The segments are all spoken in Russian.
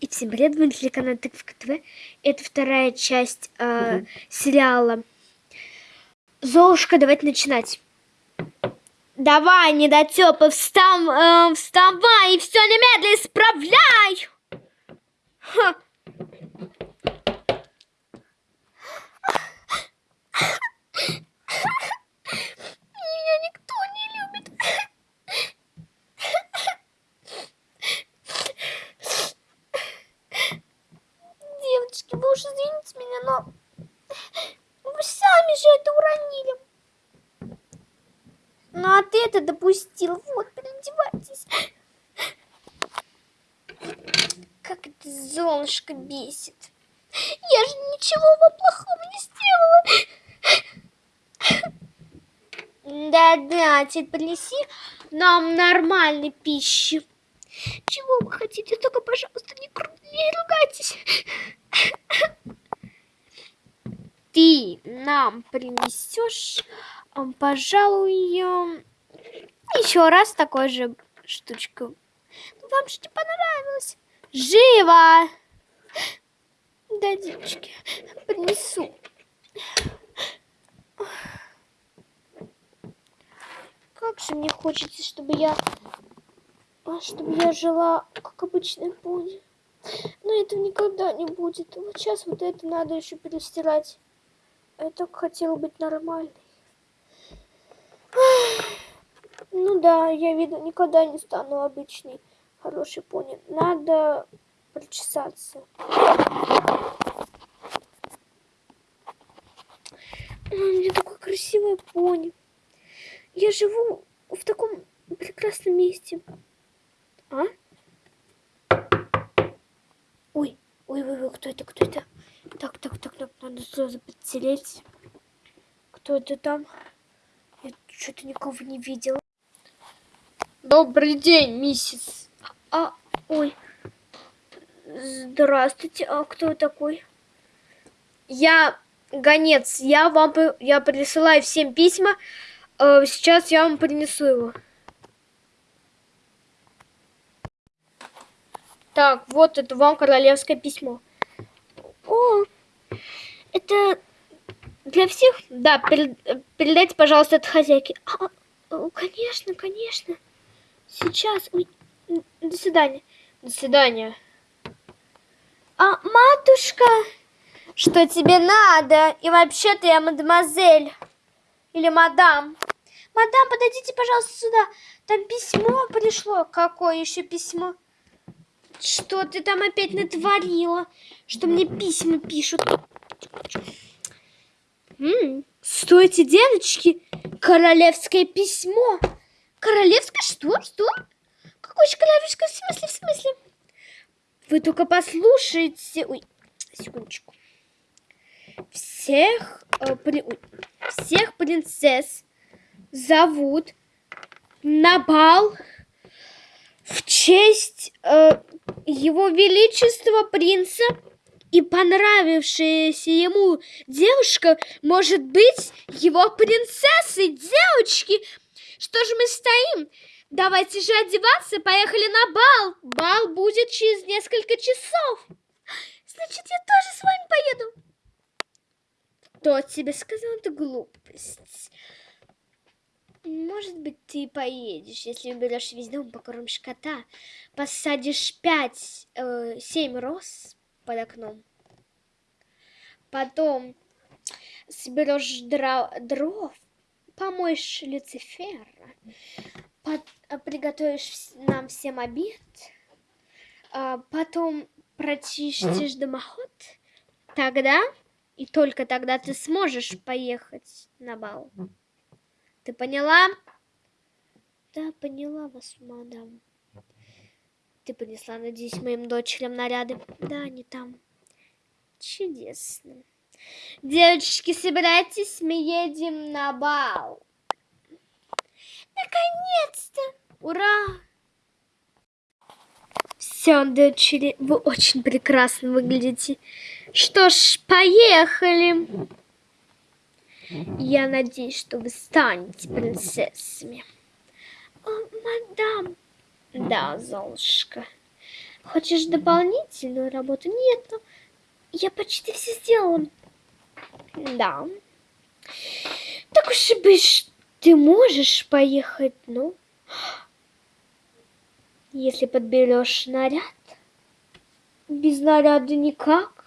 И всем привет, вы на телеканале Тыковка ТВ. Это вторая часть э, угу. сериала Золушка. Давайте начинать. Давай, недотёпы, встав, э, вставай и все немедленно исправляй! Ха. Это допустил. Вот, переодевайтесь. Как это золушка бесит. Я же ничего вам плохого не сделала. Да-да, теперь принеси нам нормальной пищи. Чего вы хотите? Только, пожалуйста, не, не ругайтесь. Ты нам принесешь, пожалуй, еще раз такой же штучку. Ну, вам не понравилось. Живо! Да, девочки, принесу. Как же мне хочется, чтобы я... Чтобы я жила, как обычная пони. Но этого никогда не будет. Вот сейчас вот это надо еще перестирать. Я так хотела быть нормальной. Ну да, я, видно, никогда не стану обычной хорошей пони. Надо причесаться. У меня такой красивый пони. Я живу в таком прекрасном месте. А? Ой, ой, ой, ой, кто это, кто это? Так, так, так, так, надо сразу подселить. Кто это там? Я что-то никого не видела. Добрый день, миссис. А, ой. Здравствуйте. А кто такой? Я гонец. Я вам я присылаю всем письма. Э, сейчас я вам принесу его. Так, вот это вам королевское письмо. О, это для всех? Да, передайте, пожалуйста, это хозяйке. А, конечно, конечно. Сейчас. До свидания. До свидания. А, матушка, что тебе надо? И вообще-то я мадемуазель. Или мадам. Мадам, подойдите, пожалуйста, сюда. Там письмо пришло. Какое еще письмо? Что ты там опять натворила? Что мне письма пишут? М -м, стойте, девочки. Королевское письмо. Королевское? Что? Что? Какое же королевское? В смысле? В смысле? Вы только послушайте. Ой, секундочку. Всех, э, при... Ой, всех принцесс зовут на бал в честь э, его величества принца и понравившаяся ему девушка может быть его принцессой. Девочки, что же мы стоим? Давайте же одеваться, поехали на бал. Бал будет через несколько часов. Значит, я тоже с вами поеду. Кто тебе сказал эту глупость? Может быть, ты поедешь, если уберешь весь дом, покормишь кота, посадишь пять, э, семь роз под окном. Потом соберешь дров, помоешь Люцифера, под, а, приготовишь нам всем обед, а потом прочистишь дымоход, тогда и только тогда ты сможешь поехать на бал. Ты поняла? Да, поняла вас, мадам. Ты принесла, надеюсь, моим дочерям наряды? Да, они там. Чудесно. Девочки, собирайтесь, мы едем на бал. Наконец-то! Ура! Все, дочери, вы очень прекрасно выглядите. Что ж, поехали. Я надеюсь, что вы станете принцессами. О, мадам. Да, Золушка. Хочешь дополнительную работу? Нет, ну, я почти все сделала. Да. Так уж и быть, ты можешь поехать, ну, если подберешь наряд. Без наряда никак.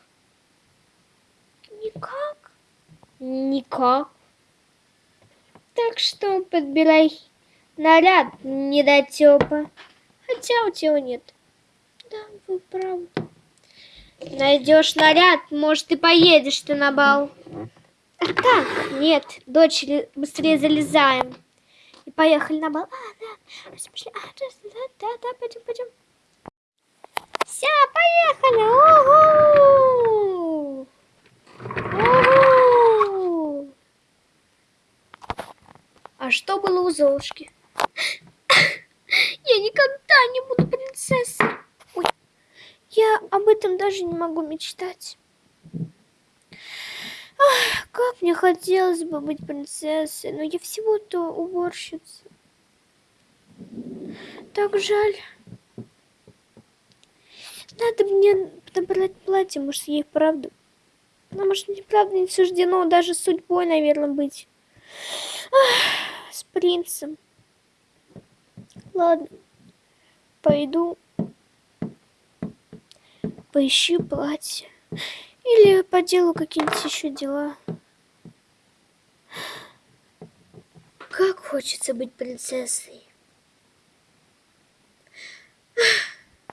Никак. Никак. Так что подбирай наряд, недотёпа. Хотя у тебя нет. Да, вы правы. Найдешь наряд, может, и поедешь ты на бал. А так, нет, дочери, быстрее залезаем. И поехали на бал. А, да. А, да, да, да, пойдем, пойдем. Все, поехали! Угу! Угу! А что было у Золушки? Я никогда не буду принцессой. Я об этом даже не могу мечтать. Ах, как мне хотелось бы быть принцессой, но я всего-то уборщица. Так жаль. Надо мне подобрать платье, может, ей правда. Ну, может, мне правда не суждено даже судьбой, наверное, быть. Ах, с принцем. Ладно, пойду поищи платье. Или по делу какие-нибудь еще дела. Как хочется быть принцессой.